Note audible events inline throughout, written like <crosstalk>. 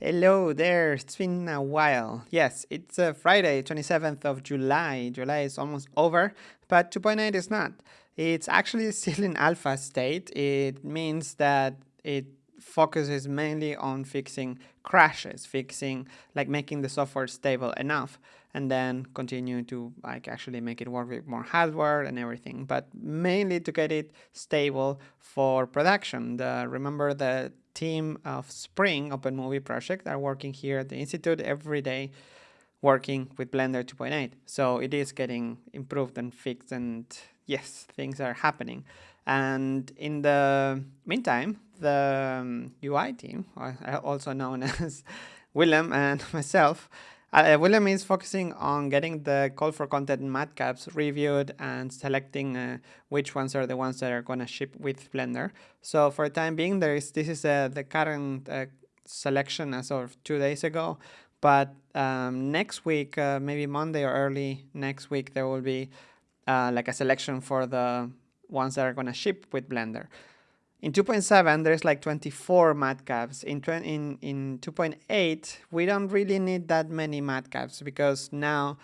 Hello there, it's been a while. Yes, it's uh, Friday, 27th of July. July is almost over, but 2.8 is not. It's actually <laughs> still in alpha state. It means that it focuses mainly on fixing crashes, fixing, like making the software stable enough, and then continue to like actually make it work with more hardware and everything, but mainly to get it stable for production. The, remember the team of Spring Open Movie Project are working here at the Institute every day working with Blender 2.8. So it is getting improved and fixed and yes, things are happening. And in the meantime, the um, UI team, also known <laughs> as Willem and <laughs> myself, uh, William is focusing on getting the call for content matcaps reviewed and selecting uh, which ones are the ones that are going to ship with Blender. So for the time being, there is this is uh, the current uh, selection as of two days ago. But um, next week, uh, maybe Monday or early next week, there will be uh, like a selection for the ones that are going to ship with Blender. In 2.7, there's like 24 matcaps. In, in, in 2.8, we don't really need that many matcaps because now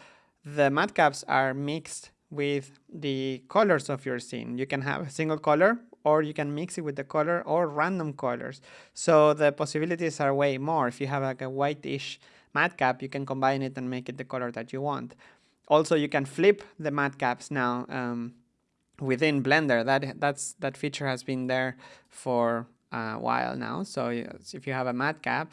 the matcaps are mixed with the colors of your scene. You can have a single color or you can mix it with the color or random colors. So the possibilities are way more. If you have like a whitish matcap, you can combine it and make it the color that you want. Also, you can flip the matcaps now. Um, within Blender. That that's that feature has been there for a while now. So if you have a matcap,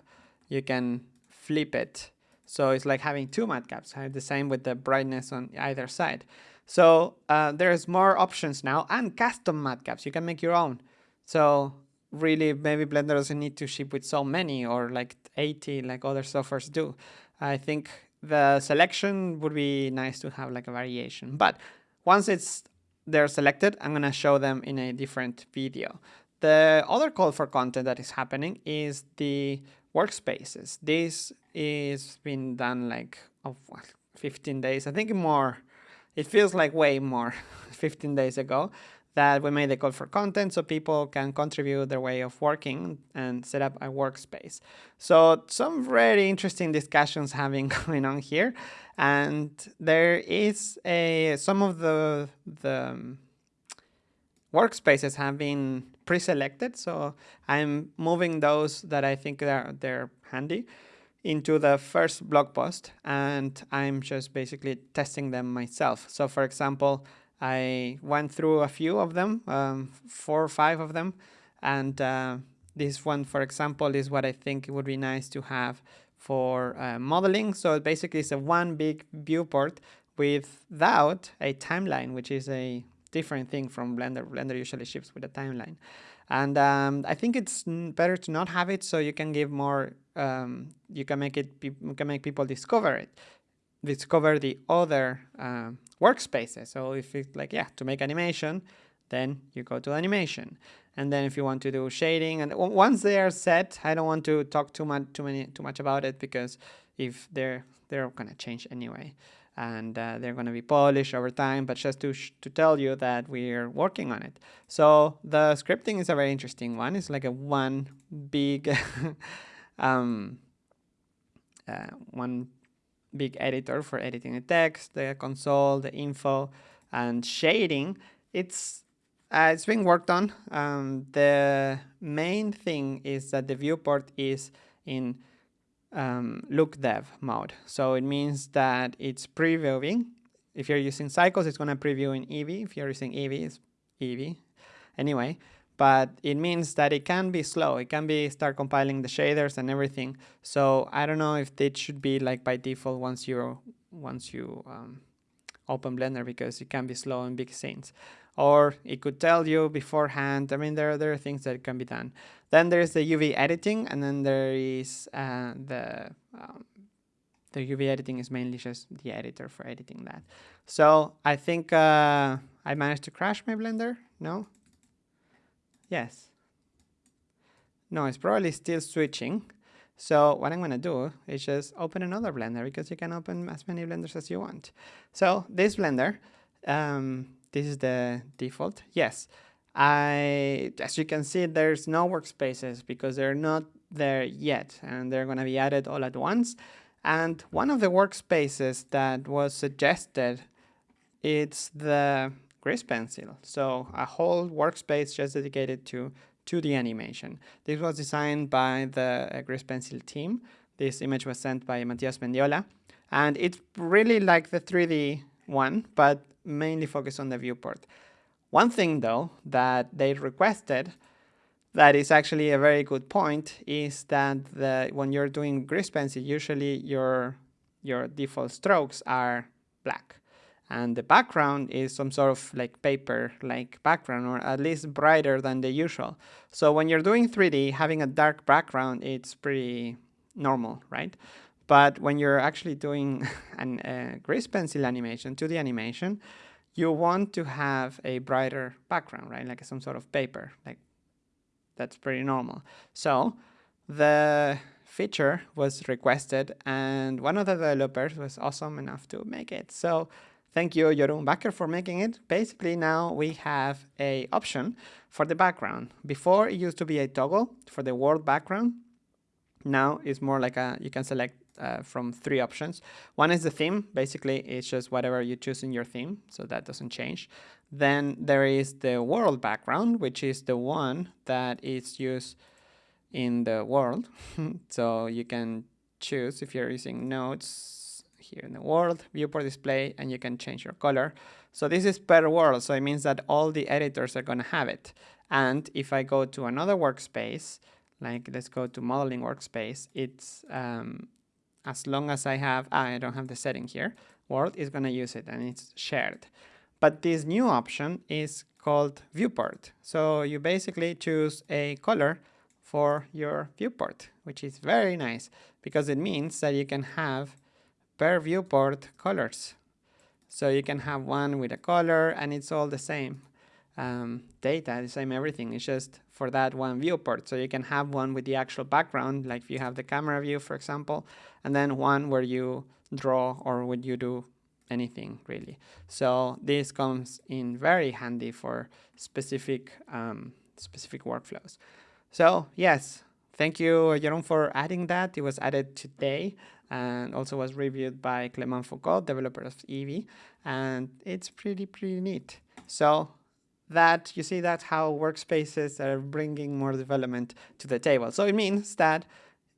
you can flip it. So it's like having two matcaps. The same with the brightness on either side. So uh, there's more options now and custom matcaps. You can make your own. So really maybe Blender doesn't need to ship with so many or like 80 like other softwares do. I think the selection would be nice to have like a variation. But once it's they're selected, I'm going to show them in a different video. The other call for content that is happening is the workspaces. This is been done like oh, 15 days, I think more. It feels like way more <laughs> 15 days ago that we made the call for content so people can contribute their way of working and set up a workspace. So some very interesting discussions having <laughs> going on here. And there is a some of the the um, workspaces have been pre-selected. So I'm moving those that I think they're, they're handy into the first blog post and I'm just basically testing them myself. So for example, I went through a few of them, um, four or five of them, and uh, this one, for example, is what I think it would be nice to have for uh, modeling. So basically it's a one big viewport without a timeline, which is a different thing from Blender. Blender usually ships with a timeline. And um, I think it's better to not have it so you can give more, um, you can make it, you can make people discover it discover the other uh, workspaces. So if it's like, yeah, to make animation, then you go to animation. And then if you want to do shading, and once they are set, I don't want to talk too much, too many, too much about it because if they're they're gonna change anyway, and uh, they're gonna be polished over time. But just to to tell you that we're working on it. So the scripting is a very interesting one. It's like a one big, <laughs> um, uh, one big editor for editing the text, the console, the info, and shading. It's uh, it's being worked on. Um, the main thing is that the viewport is in um, look dev mode. So it means that it's previewing. If you're using Cycles, it's going to preview in Eevee. If you're using Eevee, it's Eevee. Anyway, but it means that it can be slow. It can be start compiling the shaders and everything. So I don't know if it should be like by default once you once you um, open Blender because it can be slow in big scenes. Or it could tell you beforehand. I mean, there, there are things that can be done. Then there's the UV editing, and then there is uh, the um, the UV editing is mainly just the editor for editing that. So I think uh, I managed to crash my Blender. No, Yes. No, it's probably still switching. So what I'm going to do is just open another Blender because you can open as many Blenders as you want. So this Blender, um, this is the default. Yes, I, as you can see, there's no workspaces because they're not there yet, and they're going to be added all at once. And one of the workspaces that was suggested, it's the Grease Pencil. So a whole workspace just dedicated to 2D animation. This was designed by the uh, Pencil team. This image was sent by Matias Mendiola. And it's really like the 3D one, but mainly focused on the viewport. One thing though that they requested that is actually a very good point is that the, when you're doing grease pencil, usually your, your default strokes are black. And the background is some sort of like paper like background or at least brighter than the usual. So when you're doing 3D, having a dark background, it's pretty normal, right? But when you're actually doing <laughs> a uh, grease pencil animation, 2D animation, you want to have a brighter background, right? Like some sort of paper, like that's pretty normal. So the feature was requested and one of the developers was awesome enough to make it. So thank you, Jeroen Bakker, for making it. Basically now we have a option for the background. Before it used to be a toggle for the world background. Now it's more like a, you can select uh, from three options. One is the theme. Basically, it's just whatever you choose in your theme, so that doesn't change. Then there is the world background, which is the one that is used in the world. <laughs> so you can choose if you're using nodes here in the world, viewport display, and you can change your color. So this is per world, so it means that all the editors are going to have it. And if I go to another workspace, like let's go to modeling workspace, it's um, as long as I have, ah, I don't have the setting here, world is going to use it and it's shared. But this new option is called viewport. So you basically choose a color for your viewport, which is very nice because it means that you can have per viewport colors. So you can have one with a color and it's all the same um, data, the same everything. It's just for that one viewport. So you can have one with the actual background, like if you have the camera view, for example, and then one where you draw or would you do anything really. So this comes in very handy for specific um, specific workflows. So yes, thank you, Jeroen, for adding that. It was added today and also was reviewed by Clement Foucault, developer of Eevee, and it's pretty, pretty neat. So that you see that's how workspaces are bringing more development to the table. So it means that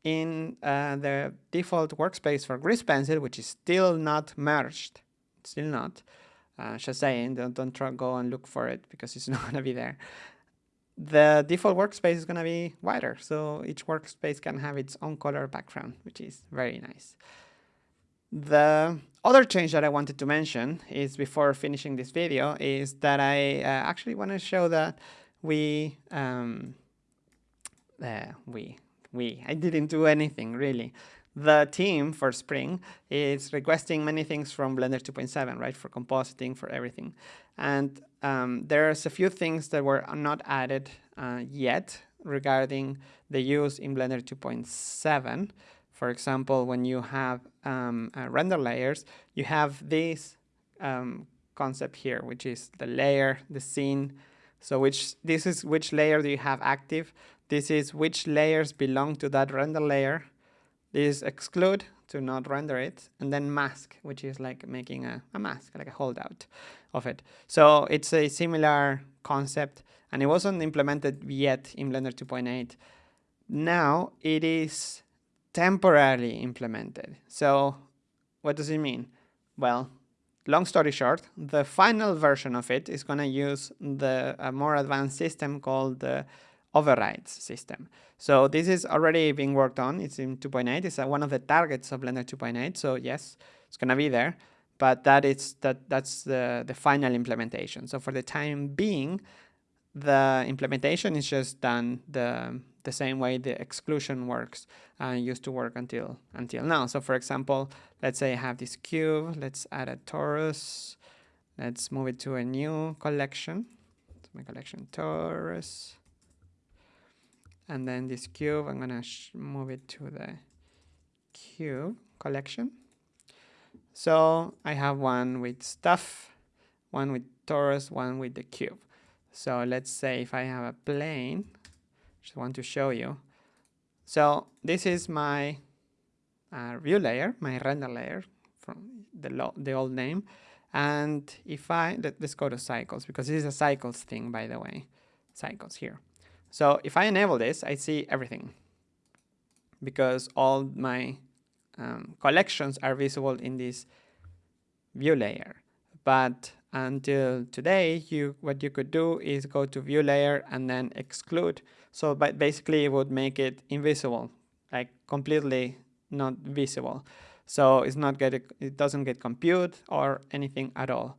in uh, the default workspace for Grease Pencil, which is still not merged, still not, uh, just saying, don't, don't try go and look for it because it's <laughs> not going to be there. The default workspace is going to be wider, so each workspace can have its own color background, which is very nice. The other change that I wanted to mention is before finishing this video is that I uh, actually want to show that we, um, uh, we, we, I didn't do anything really. The team for Spring is requesting many things from Blender 2.7, right, for compositing, for everything. And um, there's a few things that were not added uh, yet regarding the use in Blender 2.7. For example, when you have um, uh, render layers, you have this um, concept here, which is the layer, the scene. So which this is which layer do you have active? This is which layers belong to that render layer. This is exclude to not render it, and then mask, which is like making a, a mask, like a holdout of it. So it's a similar concept, and it wasn't implemented yet in Blender 2.8. Now it is temporarily implemented. So what does it mean? Well, long story short, the final version of it is going to use the more advanced system called the overrides system. So this is already being worked on. It's in 2.8. It's uh, one of the targets of Blender 2.8. So yes, it's going to be there, but that is that that's the the final implementation. So for the time being, the implementation is just done the the same way the exclusion works and uh, used to work until until now. So for example, let's say I have this cube, let's add a torus, let's move it to a new collection, my collection torus, and then this cube, I'm gonna move it to the cube collection. So I have one with stuff, one with torus, one with the cube. So let's say if I have a plane, just want to show you. So this is my uh, view layer, my render layer from the, the old name. And if I, let, us go to cycles because this is a cycles thing, by the way, cycles here. So if I enable this, I see everything because all my um, collections are visible in this view layer. But until today, you what you could do is go to view layer and then exclude. So but basically it would make it invisible, like completely not visible. So it's not get it doesn't get compute or anything at all.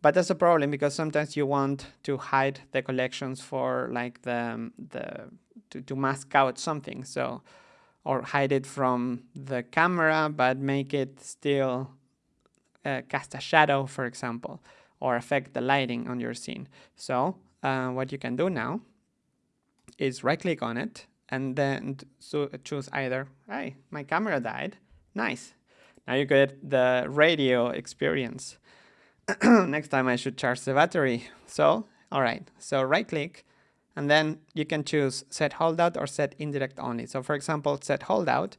But that's a problem because sometimes you want to hide the collections for like the the to, to mask out something. So or hide it from the camera, but make it still uh, cast a shadow, for example, or affect the lighting on your scene. So uh, what you can do now is right click on it and then so choose either, hey, my camera died, nice. Now you get the radio experience. <clears throat> Next time I should charge the battery. So, all right, so right click and then you can choose set holdout or set indirect only. So for example, set holdout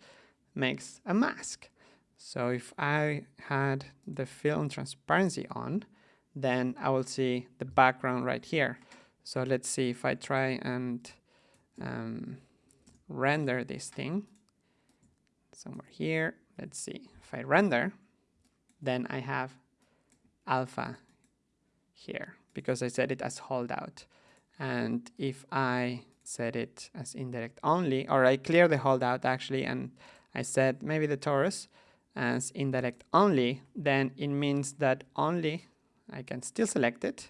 makes a mask. So if I had the film transparency on, then I will see the background right here. So let's see if I try and um, render this thing somewhere here. Let's see if I render, then I have alpha here because I set it as holdout. And if I set it as indirect only, or I clear the holdout actually, and I set maybe the torus as indirect only, then it means that only I can still select it,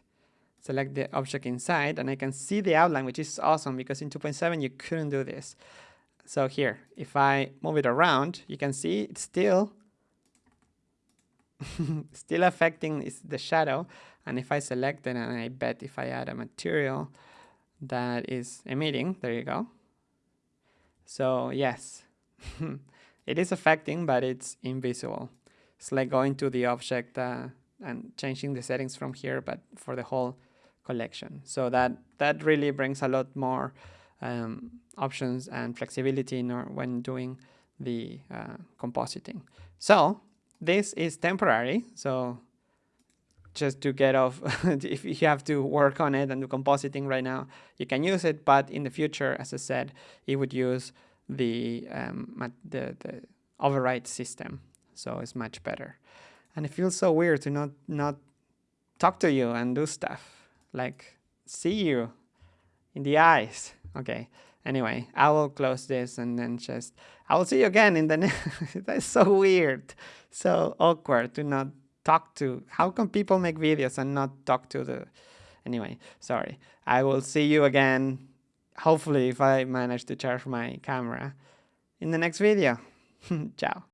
select the object inside, and I can see the outline, which is awesome because in 2.7 you couldn't do this. So here, if I move it around, you can see it's still <laughs> still affecting is the shadow. And if I select it and I bet if I add a material that is emitting, there you go. So yes, <laughs> it is affecting, but it's invisible. It's like going to the object uh, and changing the settings from here, but for the whole collection. So that, that really brings a lot more um, options and flexibility in when doing the uh, compositing. So this is temporary, so just to get off, <laughs> if you have to work on it and do compositing right now, you can use it, but in the future, as I said, it would use the, um, the, the override system, so it's much better. And it feels so weird to not, not talk to you and do stuff, like see you in the eyes. Okay, anyway, I will close this and then just, I will see you again in the next, <laughs> that's so weird so awkward to not talk to. How can people make videos and not talk to the... Anyway, sorry. I will see you again, hopefully if I manage to charge my camera, in the next video. <laughs> Ciao.